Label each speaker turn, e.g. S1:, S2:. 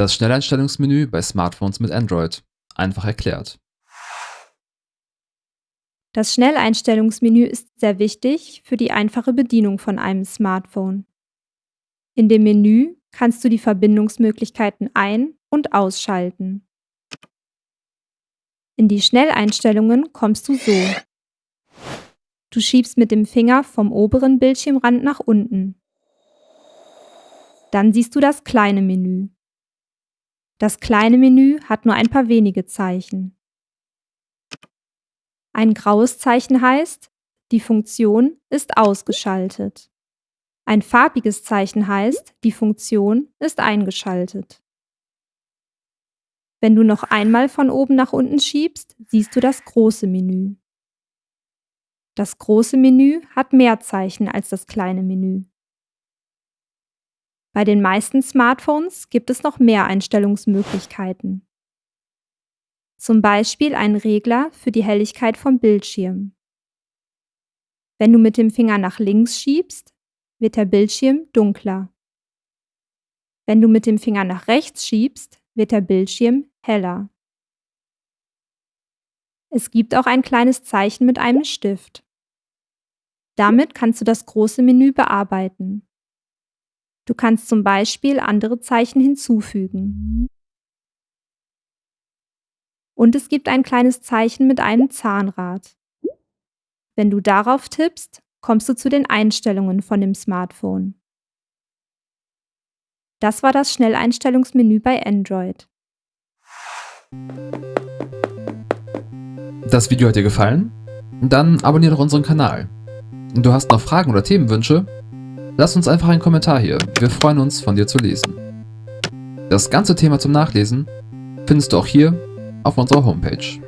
S1: Das Schnelleinstellungsmenü bei Smartphones mit Android. Einfach erklärt.
S2: Das Schnelleinstellungsmenü ist sehr wichtig für die einfache Bedienung von einem Smartphone. In dem Menü kannst du die Verbindungsmöglichkeiten ein- und ausschalten. In die Schnelleinstellungen kommst du so. Du schiebst mit dem Finger vom oberen Bildschirmrand nach unten. Dann siehst du das kleine Menü. Das kleine Menü hat nur ein paar wenige Zeichen. Ein graues Zeichen heißt, die Funktion ist ausgeschaltet. Ein farbiges Zeichen heißt, die Funktion ist eingeschaltet. Wenn du noch einmal von oben nach unten schiebst, siehst du das große Menü. Das große Menü hat mehr Zeichen als das kleine Menü. Bei den meisten Smartphones gibt es noch mehr Einstellungsmöglichkeiten. Zum Beispiel einen Regler für die Helligkeit vom Bildschirm. Wenn du mit dem Finger nach links schiebst, wird der Bildschirm dunkler. Wenn du mit dem Finger nach rechts schiebst, wird der Bildschirm heller. Es gibt auch ein kleines Zeichen mit einem Stift. Damit kannst du das große Menü bearbeiten. Du kannst zum Beispiel andere Zeichen hinzufügen. Und es gibt ein kleines Zeichen mit einem Zahnrad. Wenn du darauf tippst, kommst du zu den Einstellungen von dem Smartphone. Das war das Schnelleinstellungsmenü bei Android.
S1: Das Video hat dir gefallen? Dann abonniere doch unseren Kanal. Du hast noch Fragen oder Themenwünsche? Lass uns einfach einen Kommentar hier, wir freuen uns von dir zu lesen. Das ganze Thema zum Nachlesen findest du auch hier auf unserer Homepage.